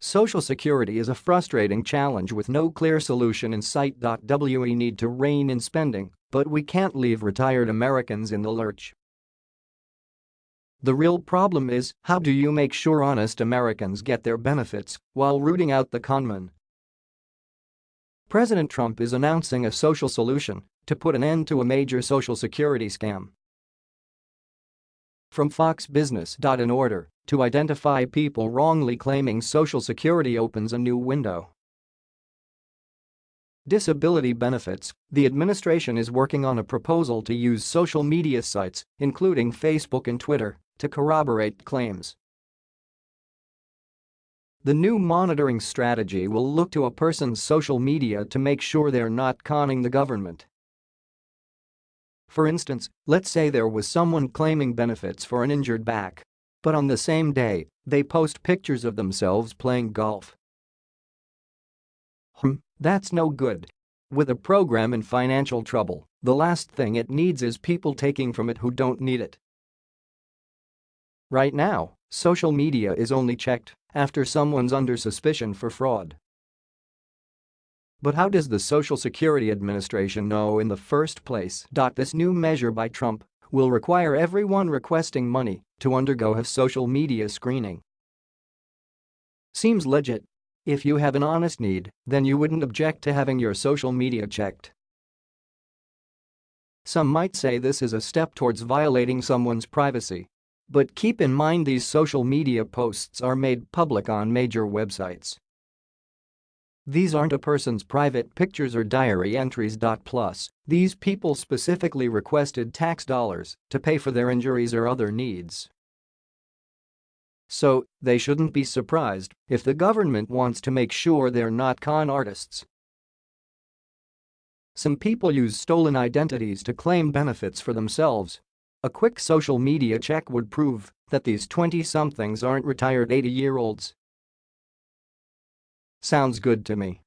Social Security is a frustrating challenge with no clear solution in sight. We need to rein in spending, but we can't leave retired Americans in the lurch. The real problem is, how do you make sure honest Americans get their benefits while rooting out the conman? President Trump is announcing a social solution to put an end to a major social security scam. From Fox Business. In order to identify people wrongly claiming Social Security opens a new window. Disability benefits, the administration is working on a proposal to use social media sites, including Facebook and Twitter, to corroborate claims. The new monitoring strategy will look to a person's social media to make sure they're not conning the government. For instance, let's say there was someone claiming benefits for an injured back. But on the same day, they post pictures of themselves playing golf. Hmm, that's no good. With a program in financial trouble, the last thing it needs is people taking from it who don't need it. Right now, social media is only checked after someone's under suspicion for fraud. But how does the Social Security Administration know in the first place? This new measure by Trump will require everyone requesting money to undergo a social media screening. Seems legit. If you have an honest need, then you wouldn't object to having your social media checked. Some might say this is a step towards violating someone's privacy, but keep in mind these social media posts are made public on major websites. These aren't a person's private pictures or diary entries. Plus, these people specifically requested tax dollars to pay for their injuries or other needs. So, they shouldn't be surprised if the government wants to make sure they're not con artists. Some people use stolen identities to claim benefits for themselves a quick social media check would prove that these 20-somethings aren't retired 80-year-olds. Sounds good to me.